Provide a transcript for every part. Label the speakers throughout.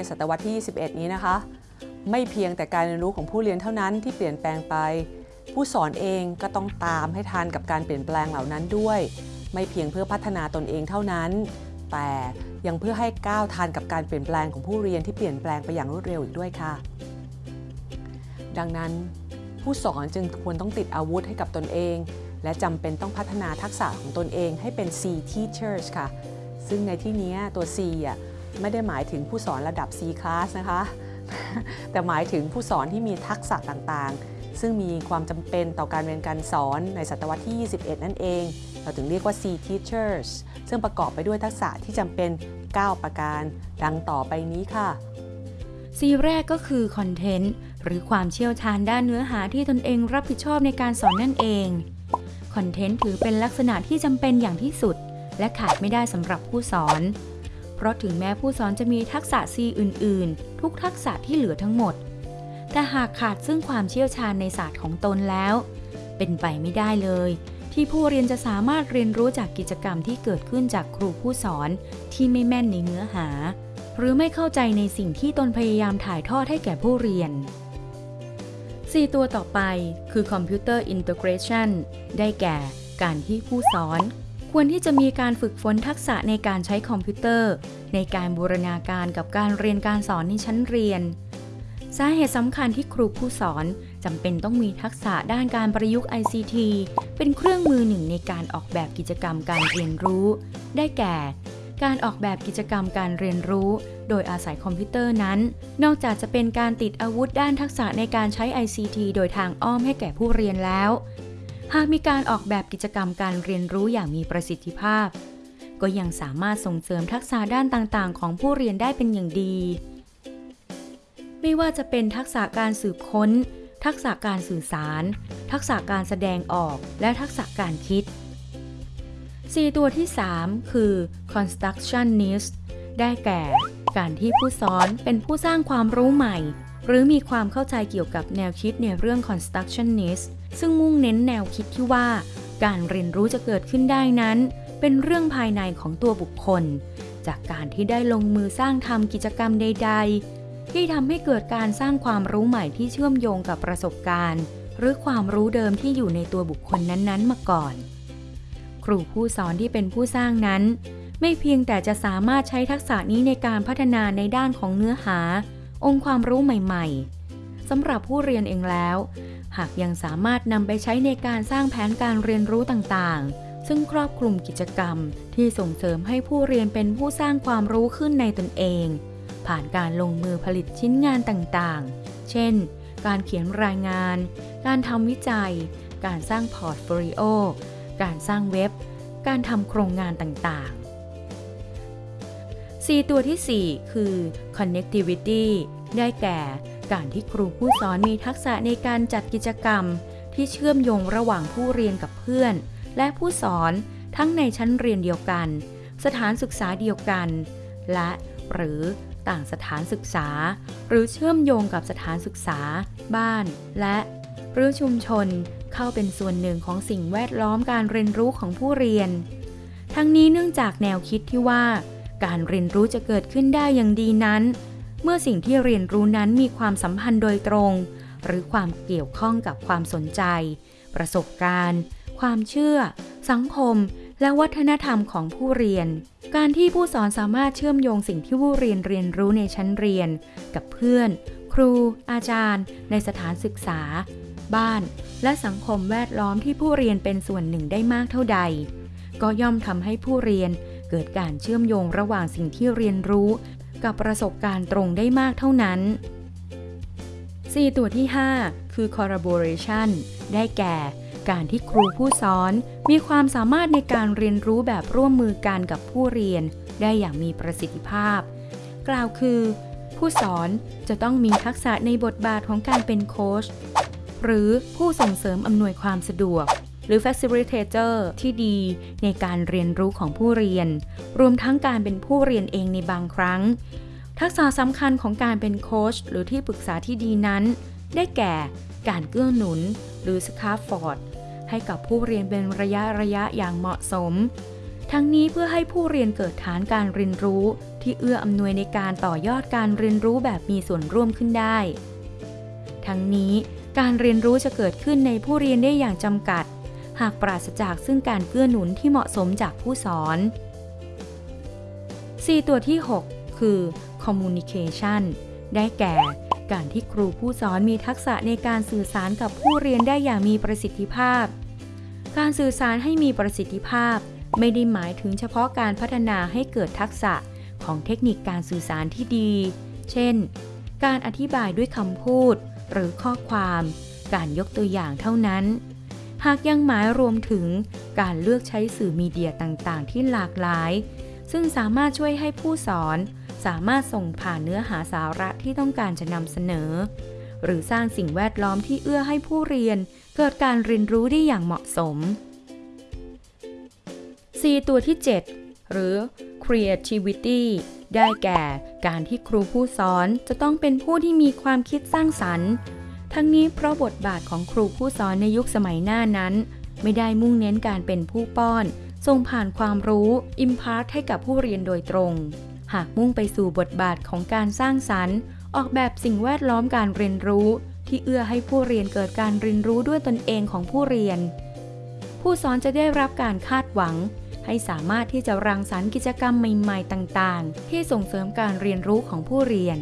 Speaker 1: ในศตวรรษที่ 21 นี้นะคะ ไม่เพียงแต่การเรียนรู้ของผู้เรียนเท่านั้นที่เปลี่ยนแปลงไป ผู้สอนเองก็ต้องตามให้ทันกับการเปลี่ยนแปลงเหล่านั้นด้วย ไม่เพียงเพื่อพัฒนาตนเองเท่านั้น แต่ยังเพื่อให้ก้าวทันกับการเปลี่ยนแปลงของผู้เรียนที่เปลี่ยนแปลงไปอย่างรวดเร็วอีกด้วยค่ะ ดังนั้นผู้สอนจึงควรต้องติดอาวุธให้กับตนเอง และจำเป็นต้องพัฒนาทักษะของตนเองให้เป็น C teachers ค่ะ ซึ่งในที่นี้ตัว C อะ ไม่ได้หมายถึงผู้สอนระดับ C class นะคะ แต่หมายถึงผู้สอนที่มีทักษะต่างๆ ซึ่งมีความจำเป็นต่อการเรียนการสอนในศตวรรษที่ 21 นั่นเอง เราถึงเรียกว่า C teachers ซึ่งประกอบไปด้วยทักษะที่จำเป็น 9 ประการ ดังต่อไปนี้ค่ะ
Speaker 2: C แรกก็คือคอนเทนต์หรือความเชี่ยวชาญด้านเนื้อหาที่ตนเองรับผิดชอบในการสอนนั่นเองคอนเทนต์ถือเป็นลักษณะที่จำเป็นอย่างที่สุด และขาดไม่ได้สำหรับผู้สอน เพราะถึงแม้ผู้สอนจะมีทักษะ C อื่น ๆ ทุกทักษะที่เหลือทั้งหมด แต่หากขาดซึ่งความเชี่ยวชาญในศาสตร์ของตนแล้ว เป็นไปไม่ได้เลย ที่ผู้เรียนจะสามารถเรียนรู้จากกิจกรรมที่เกิดขึ้นจากครูผู้สอนที่ไม่แม่นในเนื้อหา หรือไม่เข้าใจในสิ่งที่ตนพยายามถ่ายทอดให้แก่ผู้เรียน 4 ตัวต่อไปคือ Computer Integration ได้แก่การที่ผู้สอน ควรที่จะมีการฝึกฝนทักษะในการใช้คอมพิวเตอร์ ในการบูรณาการกับการเรียนการสอนในชั้นเรียน สาเหตุสำคัญที่ครูผู้สอนจำเป็นต้องมีทักษะด้านการประยุกต์ ICT เป็นเครื่องมือหนึ่งในการออกแบบกิจกรรมการเรียนรู้ ได้แก่ การออกแบบกิจกรรมการเรียนรู้ โดยอาศัยคอมพิวเตอร์นั้น นอกจากจะเป็นการติดอาวุธด้านทักษะในการใช้ ICT โดยทางอ้อมให้แก่ผู้เรียนแล้ว หากมีการออกแบบกิจกรรมการเรียนรู้อย่างมีประสิทธิภาพ ก็ยังสามารถส่งเสริมทักษะด้านต่างๆ ของผู้เรียนได้เป็นอย่างดี ไม่ว่าจะเป็นทักษะการสืบค้น ทักษะการสื่อสาร ทักษะการแสดงออก และทักษะการคิด 4 ตัวที่ 3 คือ constructionist ได้แก่ การที่ผู้สอนเป็นผู้สร้างความรู้ใหม่ หรือมีความเข้าใจเกี่ยวกับแนวคิดในเรื่อง constructionist ซึ่งมุ่งเน้นแนวคิดที่ว่า การเรียนรู้จะเกิดขึ้นได้นั้น เป็นเรื่องภายในของตัวบุคคล จากการที่ได้ลงมือสร้างทำกิจกรรมใด ๆ ที่ทำให้เกิดการสร้างความรู้ใหม่ที่เชื่อมโยงกับประสบการณ์ หรือความรู้เดิมที่อยู่ในตัวบุคคลนั้นๆ มาก่อน ครูผู้สอนที่เป็นผู้สร้างนั้น ไม่เพียงแต่จะสามารถใช้ทักษะนี้ในการพัฒนาในด้านของเนื้อหา องค์ความรู้ใหม่ๆสำหรับผู้เรียนเองแล้ว หากยังสามารถนำไปใช้ในการสร้างแผนการเรียนรู้ต่างๆ ซึ่งครอบคลุมกิจกรรมที่ส่งเสริมให้ผู้เรียนเป็นผู้สร้างความรู้ขึ้นในตนเอง ผ่านการลงมือผลิตชิ้นงานต่างๆ เช่น การเขียนรายงาน การทำวิจัย การสร้าง portfolio การสร้างเว็บ การทำโครงงานต่างๆ 4 ตัวที่ 4 คือ connectivity ได้แก่ การที่ครูผู้สอนมีทักษะในการจัดกิจกรรม ที่เชื่อมโยงระหว่างผู้เรียนกับเพื่อน และผู้สอนทั้งในชั้นเรียนเดียวกัน สถานศึกษาเดียวกัน และหรือต่างสถานศึกษา หรือเชื่อมโยงกับสถานศึกษา บ้าน และหรือชุมชนเข้าเป็นส่วนหนึ่งของสิ่งแวดล้อมการเรียนรู้ของผู้เรียน ทั้งนี้เนื่องจากแนวคิดที่ว่า การเรียนรู้จะเกิดขึ้นได้อย่างดีนั้น เมื่อสิ่งที่เรียนรู้นั้นมีความสัมพันธ์โดยตรง หรือความเกี่ยวข้องกับความสนใจ ประสบการณ์ ความเชื่อ สังคม และวัฒนธรรมของผู้เรียน การที่ผู้สอนสามารถเชื่อมโยงสิ่งที่ผู้เรียนเรียนรู้ในชั้นเรียน กับเพื่อน ครู อาจารย์ ในสถานศึกษา บ้าน และสังคมแวดล้อมที่ผู้เรียนเป็นส่วนหนึ่งได้มากเท่าใด ก็ย่อมทำให้ผู้เรียน เกิดการเชื่อมโยงระหว่างสิ่งที่เรียนรู้ กับประสบการณ์ตรงได้มากเท่านั้น 4 ตัวที่ 5 คือ collaboration ได้แก่ การที่ครูผู้สอน มีความสามารถในการเรียนรู้แบบร่วมมือกันกับผู้เรียน ได้อย่างมีประสิทธิภาพ กล่าวคือ ผู้สอนจะต้องมีทักษะในบทบาทของการเป็นโค้ชหรือผู้ส่งเสริมอำนวยความสะดวก รือ facilitator ที่ดีในการเรียนรู้ของผู้เรียน รวมทั้งการเป็นผู้เรียนเองในบางครั้ง ทักษะสำคัญของการเป็นโค้ชหรือที่ปรึกษาที่ดีนั้น ได้แก่การเกื้อหนุน หรือสคาฟฟอร์ดให้กับผู้เรียนเป็นระยะระยะอย่างเหมาะสม ทั้งนี้เพื่อให้ผู้เรียนเกิดฐานการเรียนรู้ ที่เอื้ออำนวยในการต่อยอดการเรียนรู้แบบมีส่วนร่วมขึ้นได้ ทั้งนี้การเรียนรู้จะเกิดขึ้นในผู้เรียนได้อย่างจำกัด หากปราศจากซึ่งการเกื้อหนุนที่เหมาะสมจากผู้สอน 4 ตัวที่ 6 คือ communication ได้แก่ การที่ครูผู้สอนมีทักษะในการสื่อสารกับผู้เรียนได้อย่างมีประสิทธิภาพ การสื่อสารให้มีประสิทธิภาพ ไม่ได้หมายถึงเฉพาะการพัฒนาให้เกิดทักษะของเทคนิคการสื่อสารที่ดี เช่น การอธิบายด้วยคำพูด หรือข้อความ การยกตัวอย่างเท่านั้น หากยังหมายรวมถึงการเลือกใช้สื่อมีเดียต่างๆ ที่หลากหลาย ซึ่งสามารถช่วยให้ผู้สอน สามารถส่งผ่านเนื้อหาสาระที่ต้องการจะนำเสนอ หรือสร้างสิ่งแวดล้อมที่เอื้อให้ผู้เรียน เกิดการเรียนรู้ได้อย่างเหมาะสม 4 ตัวที่ 7 หรือ creativity ได้แก่ การที่ครูผู้สอนจะต้องเป็นผู้ที่มีความคิดสร้างสรรค์ ทั้งนี้เพราะบทบาทของครูผู้สอนในยุคสมัยหน้านั้น ไม่ได้มุ่งเน้นการเป็นผู้ป้อนส่งผ่านความรู้ impart ให้กับผู้เรียนโดยตรง หากมุ่งไปสู่บทบาทของการสร้างสรรค์ ออกแบบสิ่งแวดล้อมการเรียนรู้ ที่เอื้อให้ผู้เรียนเกิดการเรียนรู้ด้วยตนเองของผู้เรียน ผู้สอนจะได้รับการคาดหวัง ให้สามารถที่จะรังสรรค์กิจกรรมใหม่ ๆ ต่าง ๆ ที่ส่งเสริมการเรียนรู้ของผู้เรียน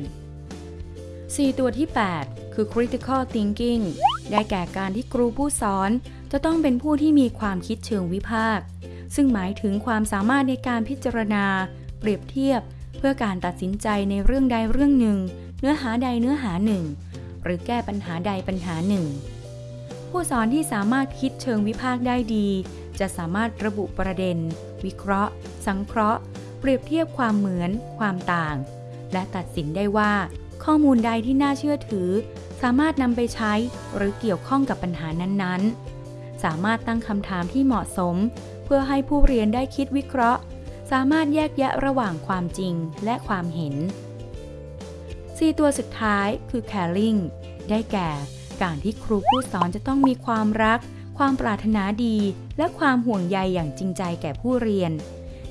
Speaker 2: 4 ตัวที่ 8 คือ critical thinking ได้แก่การที่ครูผู้สอน จะต้องเป็นผู้ที่มีความคิดเชิงวิพากษ์ซึ่งหมายถึงความสามารถในการพิจารณา เปรียบเทียบ เพื่อการตัดสินใจในเรื่องใดเรื่องหนึ่ง เนื้อหาใดเนื้อหาหนึ่ง หรือแก้ปัญหาใดปัญหาหนึ่ง ผู้สอนที่สามารถคิดเชิงวิพากษ์ได้ดี จะสามารถระบุประเด็น วิเคราะห์ สังเคราะห์ เปรียบเทียบความเหมือน ความต่าง และตัดสินได้ว่า ข้อมูลใดที่น่าเชื่อถือ สามารถนำไปใช้หรือเกี่ยวข้องกับปัญหานั้นๆ สามารถตั้งคำถามที่เหมาะสม เพื่อให้ผู้เรียนได้คิดวิเคราะห์ สามารถแยกแยะระหว่างความจริงและความเห็น 4 ตัวสุดท้ายคือ caring ได้แก่ การที่ครูผู้สอนจะต้องมีความรัก ความปรารถนาดี และความห่วงใยอย่างจริงใจแก่ผู้เรียน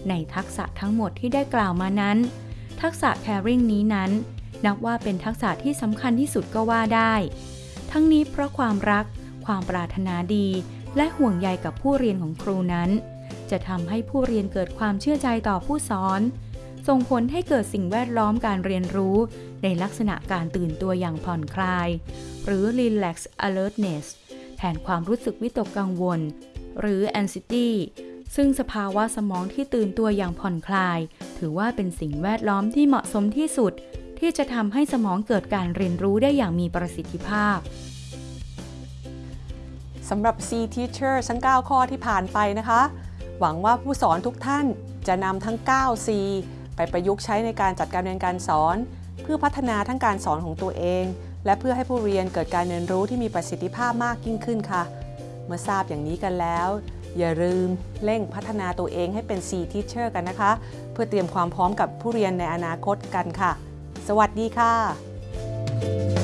Speaker 2: ในทักษะทั้งหมดที่ได้กล่าวมานั้น ทักษะ caring นี้นั้น นับว่าเป็นทักษะที่สำคัญที่สุดก็ว่าได้ ทั้งนี้เพราะความรัก ความปรารถนาดี และห่วงใยกับผู้เรียนของครูนั้น จะทำให้ผู้เรียนเกิดความเชื่อใจต่อผู้สอน ส่งผลให้เกิดสิ่งแวดล้อมการเรียนรู้ ในลักษณะการตื่นตัวอย่างผ่อนคลาย หรือ relax alertness แทนความรู้สึกวิตกกังวล หรือ anxiety ซึ่งสภาวะสมองที่ตื่นตัวอย่างผ่อนคลาย ถือว่าเป็นสิ่งแวดล้อมที่เหมาะสมที่สุด ที่จะทำให้สมองเกิดการเรียนรู้ได้อย่างมีประสิทธิภาพ
Speaker 1: สำหรับ C Teacher ทั้ง 9 ข้อที่ผ่านไปนะคะ หวังว่าผู้สอนทุกท่านจะนำทั้ง 9 C ไปประยุกต์ใช้ในการจัดการเรียนการสอน เพื่อพัฒนาทั้งการสอนของตัวเอง และเพื่อให้ผู้เรียนเกิดการเรียนรู้ที่มีประสิทธิภาพมากยิ่งขึ้นค่ะ เมื่อทราบอย่างนี้กันแล้ว อย่าลืมเร่งพัฒนาตัวเองให้เป็น C Teacher กันนะคะ เพื่อเตรียมความพร้อมกับผู้เรียนในอนาคตกันค่ะ สวัสดีค่ะ